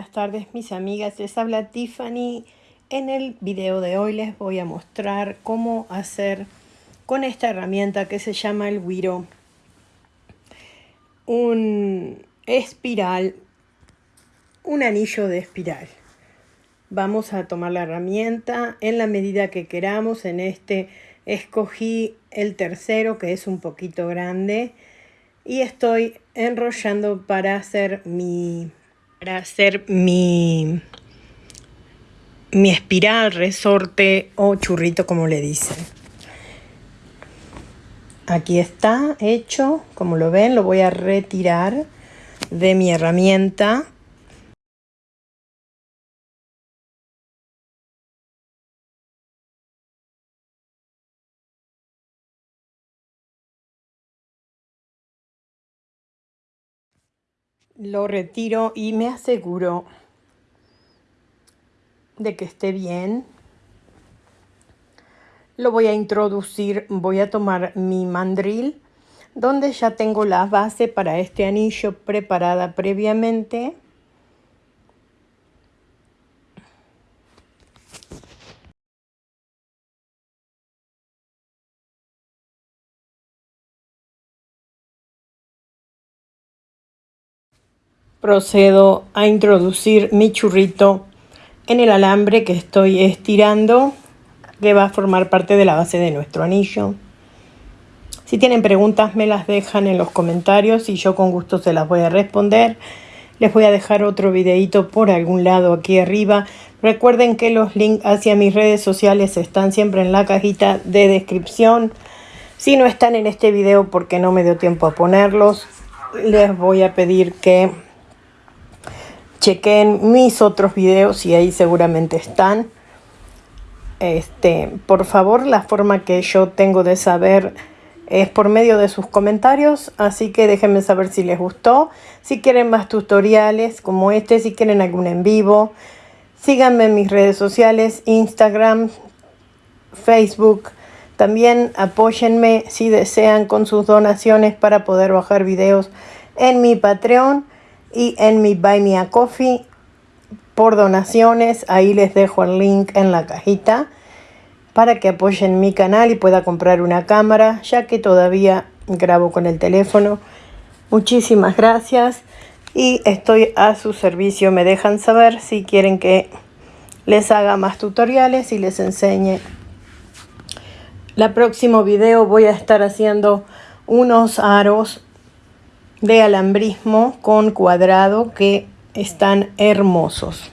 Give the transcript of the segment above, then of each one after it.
buenas tardes mis amigas, les habla Tiffany. En el video de hoy les voy a mostrar cómo hacer con esta herramienta que se llama el Wiro un espiral, un anillo de espiral. Vamos a tomar la herramienta en la medida que queramos. En este escogí el tercero que es un poquito grande y estoy enrollando para hacer mi para hacer mi mi espiral, resorte o churrito como le dicen. Aquí está hecho, como lo ven, lo voy a retirar de mi herramienta lo retiro y me aseguro de que esté bien. Lo voy a introducir, voy a tomar mi mandril, donde ya tengo la base para este anillo preparada previamente. Procedo a introducir mi churrito en el alambre que estoy estirando que va a formar parte de la base de nuestro anillo. Si tienen preguntas me las dejan en los comentarios y yo con gusto se las voy a responder. Les voy a dejar otro videito por algún lado aquí arriba. Recuerden que los links hacia mis redes sociales están siempre en la cajita de descripción. Si no están en este video porque no me dio tiempo a ponerlos, les voy a pedir que chequen mis otros videos y ahí seguramente están. Este, por favor, la forma que yo tengo de saber es por medio de sus comentarios, así que déjenme saber si les gustó, si quieren más tutoriales como este, si quieren algún en vivo. Síganme en mis redes sociales, Instagram, Facebook. También apóyenme si desean con sus donaciones para poder bajar videos en mi Patreon y en mi Buy Me a Coffee por donaciones. Ahí les dejo el link en la cajita para que apoyen mi canal y pueda comprar una cámara, ya que todavía grabo con el teléfono. Muchísimas gracias y estoy a su servicio. Me dejan saber si quieren que les haga más tutoriales y les enseñe. La próximo video voy a estar haciendo unos aros de alambrismo con cuadrado que están hermosos.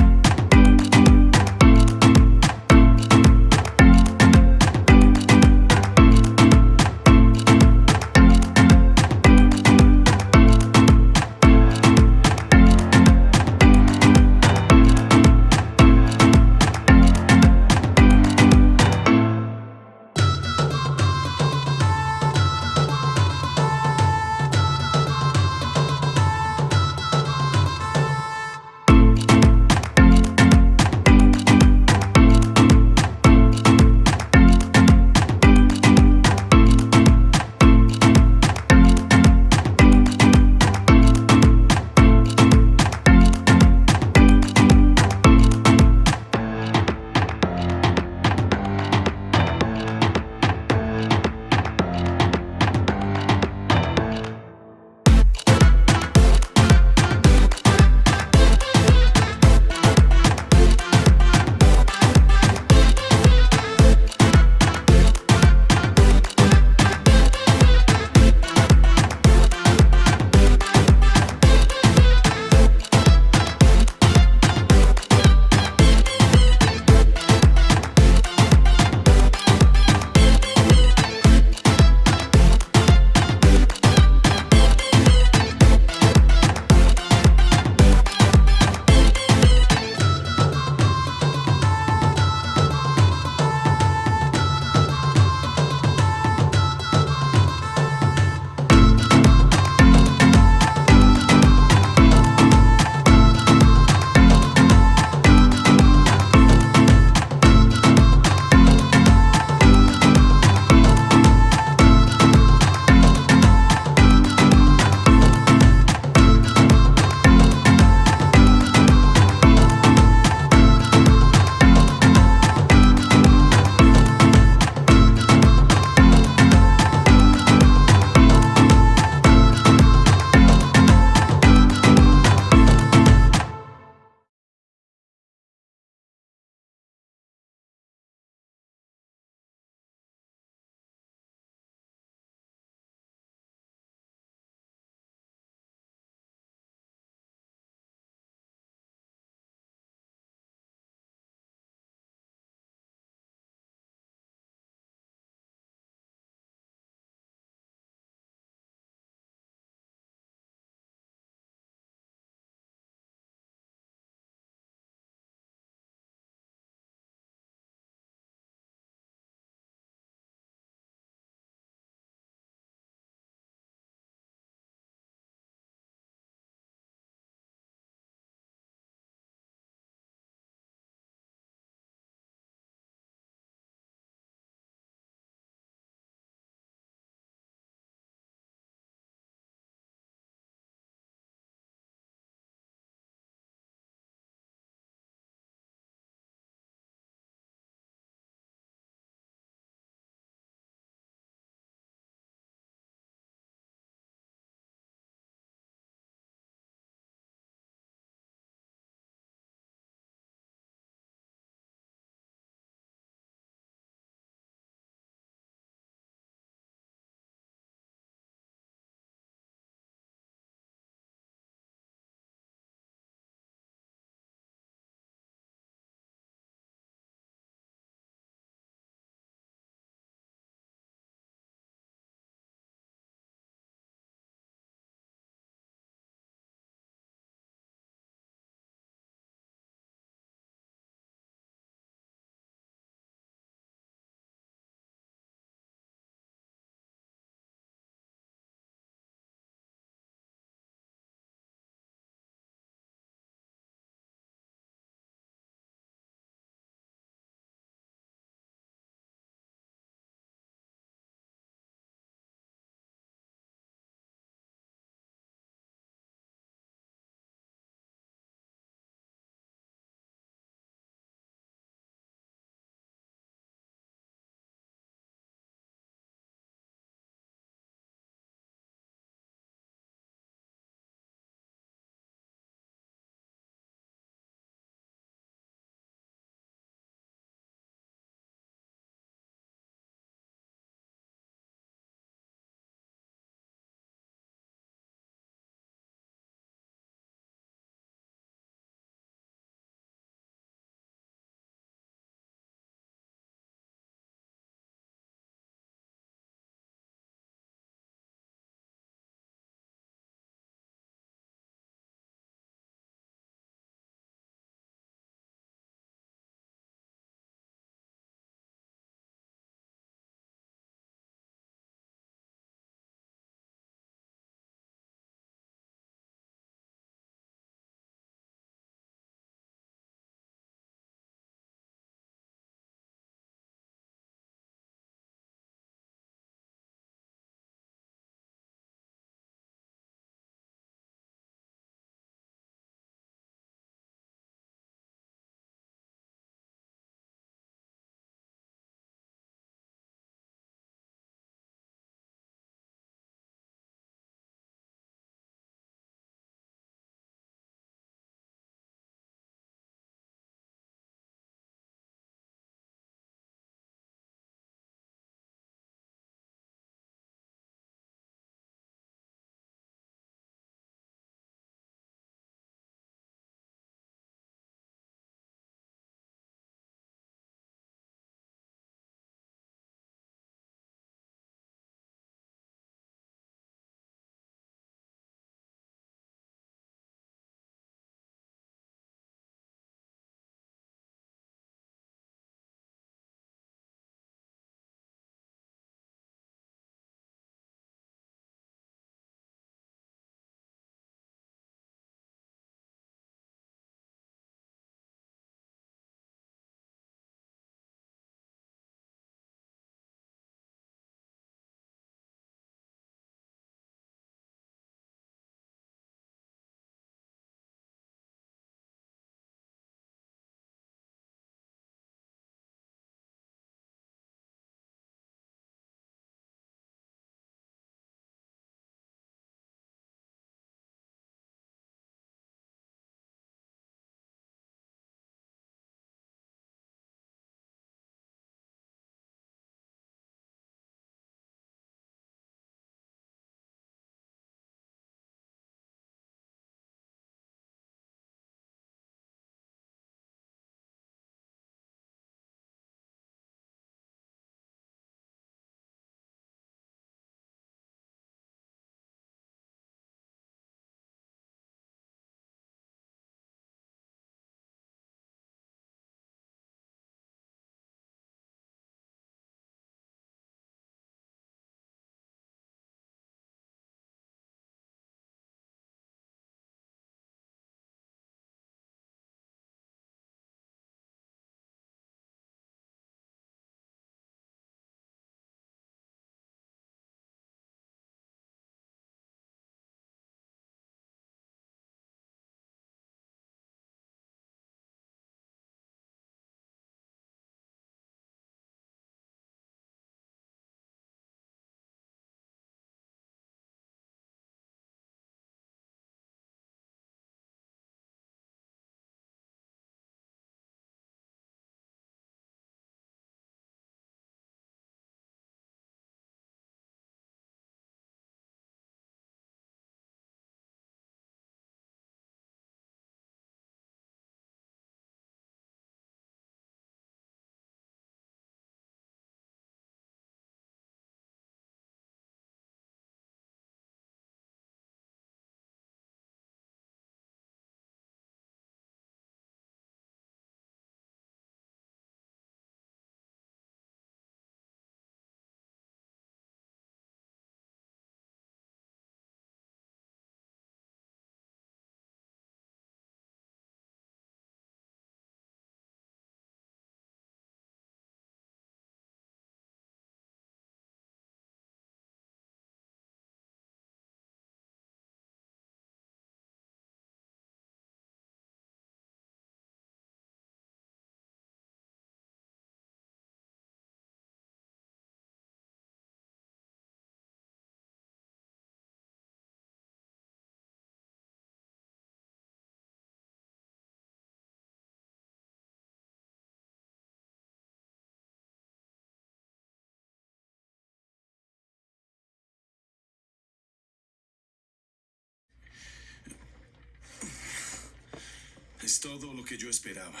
Es todo lo que yo esperaba.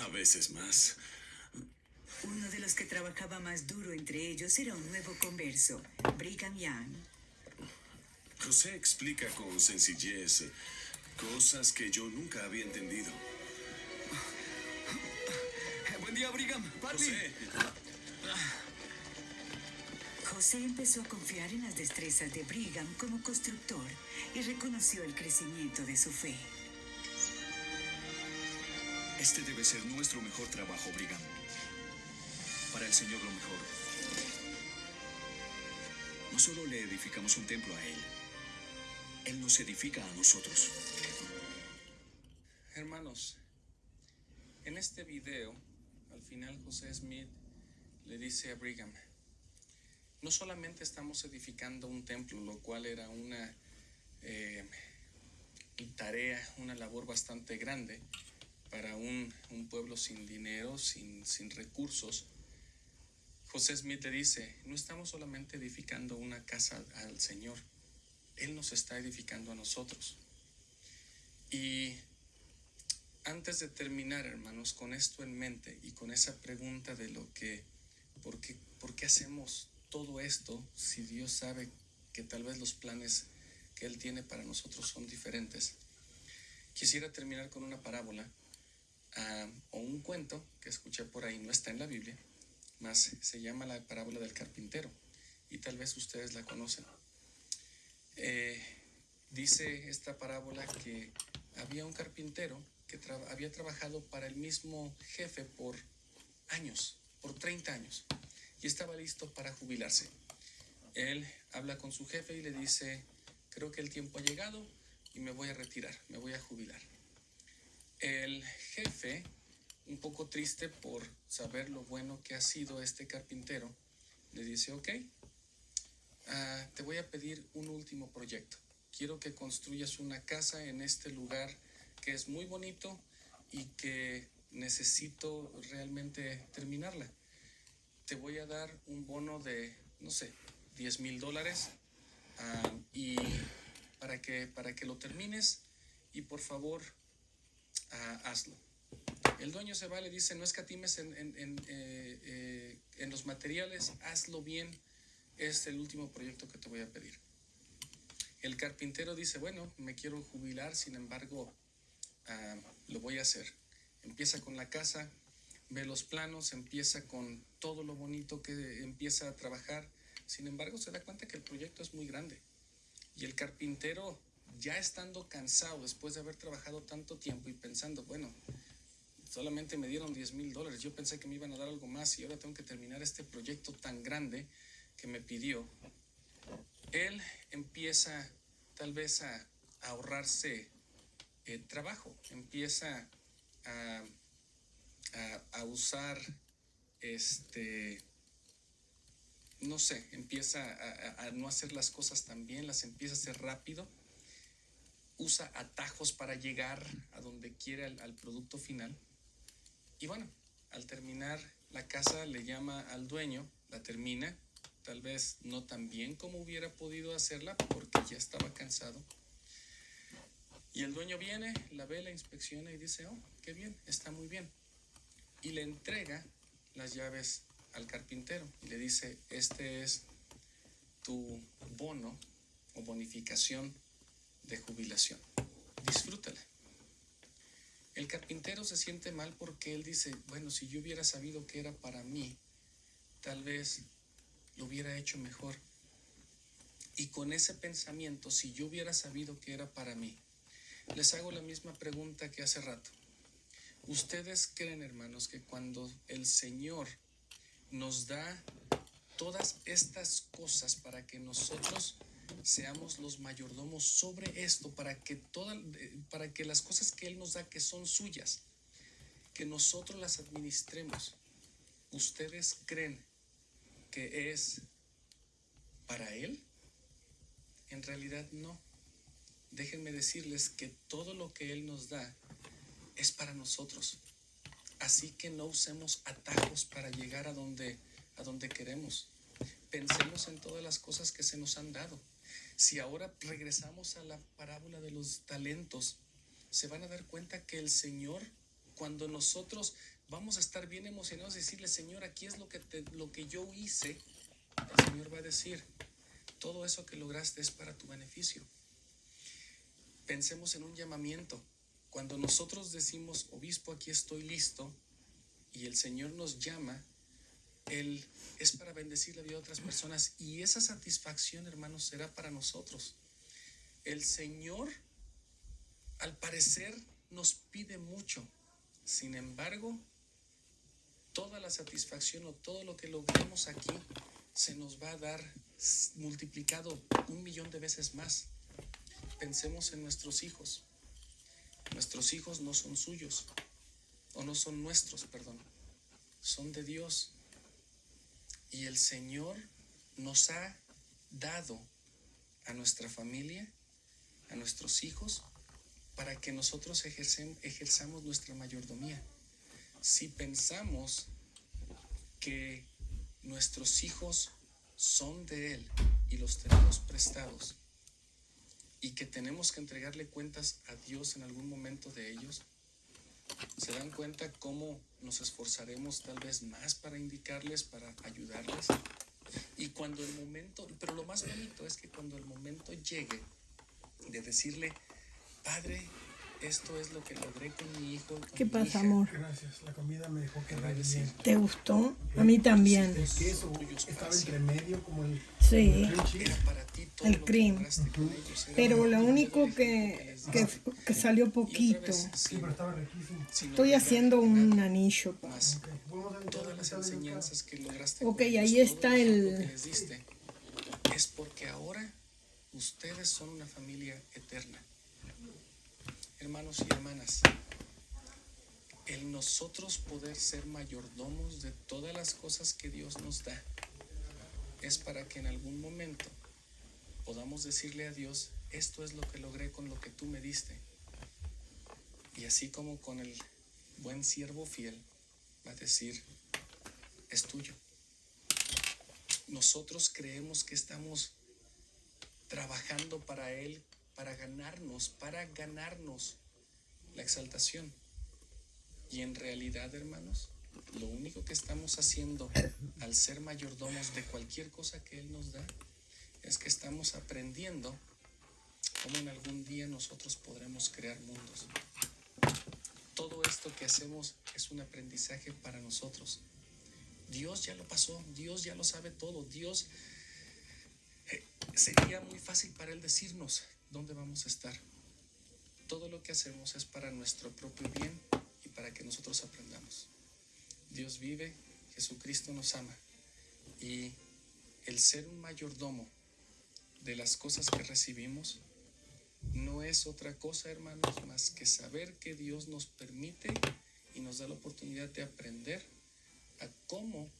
A veces más. Uno de los que trabajaba más duro entre ellos era un nuevo converso, Brigham Young. José explica con sencillez cosas que yo nunca había entendido. Buen día, Brigham. José, José empezó a confiar en las destrezas de Brigham como constructor y reconoció el crecimiento de su fe. Este debe ser nuestro mejor trabajo, Brigham. Para el Señor lo mejor. No solo le edificamos un templo a Él, Él nos edifica a nosotros. Hermanos, en este video, al final José Smith le dice a Brigham, no solamente estamos edificando un templo, lo cual era una eh, tarea, una labor bastante grande para un, un pueblo sin dinero, sin, sin recursos. José Smith le dice, no estamos solamente edificando una casa al Señor, Él nos está edificando a nosotros. Y antes de terminar, hermanos, con esto en mente y con esa pregunta de lo que, ¿por qué, por qué hacemos todo esto si Dios sabe que tal vez los planes que Él tiene para nosotros son diferentes? Quisiera terminar con una parábola o un cuento que escuché por ahí, no está en la Biblia, más se llama la parábola del carpintero y tal vez ustedes la conocen. Eh, dice esta parábola que había un carpintero que había trabajado para el mismo jefe por años, por 30 años, y estaba listo para jubilarse. Él habla con su jefe y le dice, creo que el tiempo ha llegado y me voy a retirar, me voy a jubilar. El jefe, un poco triste por saber lo bueno que ha sido este carpintero, le dice, ok, ah, te voy a pedir un último proyecto. Quiero que construyas una casa en este lugar que es muy bonito y que necesito realmente terminarla. Te voy a dar un bono de, no sé, 10 mil dólares ah, y para que, para que lo termines y por favor ah, hazlo. El dueño se va, le dice, no escatimes en, en, eh, eh, en los materiales, hazlo bien, es el último proyecto que te voy a pedir. El carpintero dice, bueno, me quiero jubilar, sin embargo, ah, lo voy a hacer. Empieza con la casa, ve los planos, empieza con todo lo bonito que empieza a trabajar. Sin embargo, se da cuenta que el proyecto es muy grande. Y el carpintero, ya estando cansado después de haber trabajado tanto tiempo y pensando, bueno, solamente me dieron 10 mil dólares, yo pensé que me iban a dar algo más y ahora tengo que terminar este proyecto tan grande que me pidió. Él empieza tal vez a, ahorrarse eh, trabajo, empieza a, a, a usar este no sé, empieza a, a- a no hacer las cosas tan bien, las empieza a hacer rápido, usa atajos para llegar a donde quiere al, producto final. Y bueno, al terminar la casa le llama al dueño, la termina, tal vez no tan bien como hubiera podido hacerla porque ya estaba cansado. Y el dueño viene, la ve, la inspecciona y dice, oh, qué bien, está muy bien. Y le entrega las llaves al carpintero y le dice, este es tu bono o bonificación de jubilación. Disfrútala. El carpintero se siente mal porque él dice, bueno, si yo hubiera sabido que era para mí, tal vez lo hubiera hecho mejor. Y con ese pensamiento, si yo hubiera sabido que era para mí, les hago la misma pregunta que hace rato. ¿Ustedes creen, hermanos, que cuando el Señor nos da todas estas cosas para que nosotros seamos los mayordomos sobre esto, para que, toda, eh, para que las cosas que Él nos da que son suyas, que nosotros las administremos, ¿ustedes creen que es para Él? En realidad no. Déjenme decirles que todo lo que Él nos da es para nosotros. Así que no usemos atajos para llegar a donde, a donde queremos. Pensemos en todas las cosas que se nos han dado. Si ahora regresamos a la parábola de los talentos, se van a dar cuenta que el Señor, cuando nosotros vamos a estar bien emocionados y decirle, Señor, aquí es lo que, lo que yo hice, el Señor va a decir, todo eso que lograste es para tu beneficio. Pensemos en un llamamiento. Cuando nosotros decimos, obispo, aquí estoy listo, y el Señor nos llama, Él es para bendecir la vida de otras personas y esa satisfacción, hermanos, será para nosotros. El Señor, al parecer, nos pide mucho. Sin embargo, toda la satisfacción o todo lo que logremos aquí se nos va a dar multiplicado un millón de veces más. Pensemos en nuestros hijos. Nuestros hijos no son suyos, o no son nuestros, perdón, son de Dios. Y el Señor nos ha dado a nuestra familia, a nuestros hijos, para que nosotros ejerzamos nuestra mayordomía. Si pensamos que nuestros hijos son de Él y los tenemos prestados y que tenemos que entregarle cuentas a Dios en algún momento de ellos, se dan cuenta cómo nos esforzaremos tal vez más para indicarles, para ayudarles. Y cuando el momento, pero lo más bonito es que cuando el momento llegue de decirle, Padre, esto es lo que logré con mi hijo. Con ¿Qué mi pasa, hija", amor? Gracias, la comida me dejó que ¿Te gustó? A mí también. El queso estaba entre medio como el Sí. cream cheese. Era para ti todo El cream. Pero para lo único que, que, salió poquito. vez, Sí, sin- pero estaba riquísimo. sin Estoy haciendo un anillo, pa. más Ok, todas las enseñanzas que lograste. Ahí todo está el- que les diste, es porque ahora ustedes son una familia eterna. Hermanos y hermanas, el nosotros poder ser mayordomos de todas las cosas que Dios nos da es para que en algún momento podamos decirle a Dios, esto es lo que logré con lo que tú me diste. Y así como con el buen siervo fiel, va a decir, es tuyo. Nosotros creemos que estamos trabajando para Él, para ganarnos, para ganarnos la exaltación. Y en realidad, hermanos, lo único que estamos haciendo al ser mayordomos de cualquier cosa que Él nos da es que estamos aprendiendo cómo en algún día nosotros podremos crear mundos. Todo esto que hacemos es un aprendizaje para nosotros. Dios ya lo pasó, Dios ya lo sabe todo, Dios eh, sería muy fácil para Él decirnos dónde vamos a estar. Todo lo que hacemos es para nuestro propio bien y para que nosotros aprendamos. Dios vive, Jesucristo nos ama y el ser un mayordomo de las cosas que recibimos no es otra cosa, hermanos, más que saber que Dios nos permite y nos da la oportunidad de aprender a cómo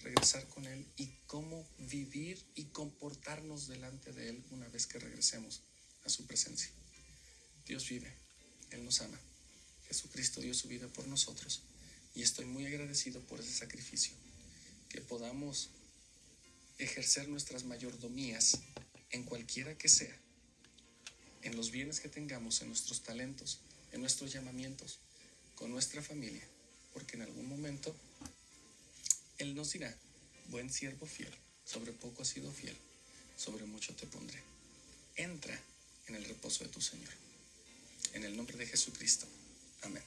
regresar con Él y cómo vivir y comportarnos delante de Él una vez que regresemos a su presencia. Dios vive, Él nos ama. Jesucristo dio su vida por nosotros y estoy muy agradecido por ese sacrificio, que podamos ejercer nuestras mayordomías en cualquiera que sea, en los bienes que tengamos, en nuestros talentos, en nuestros llamamientos, con nuestra familia, porque en algún momento Él nos dirá, buen siervo fiel, sobre poco has sido fiel, sobre mucho te pondré. Entra en el reposo de tu Señor. En el nombre de Jesucristo. Amén.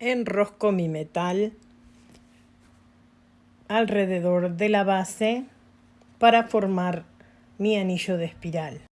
Enrosco mi metal alrededor de la base para formar mi anillo de espiral.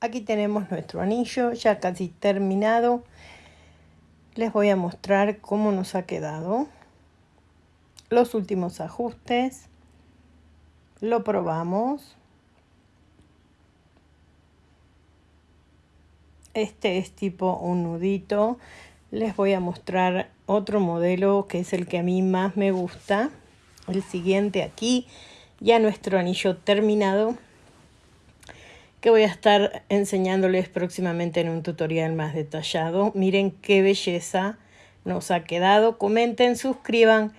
Aquí tenemos nuestro anillo ya casi terminado. Les voy a mostrar cómo nos ha quedado. Los últimos ajustes. Lo probamos. Este es tipo un nudito. Les voy a mostrar otro modelo que es el que a mí más me gusta. El siguiente aquí. Ya nuestro anillo terminado que voy a estar enseñándoles próximamente en un tutorial más detallado. Miren qué belleza nos ha quedado. Comenten suscriban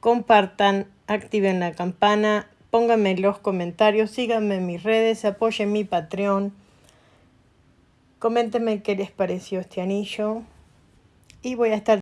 compartan activen la campana pónganme los comentarios síganme en mis redes apoyen mi patreon. Coméntenme qué les pareció este anillo. Y voy a estar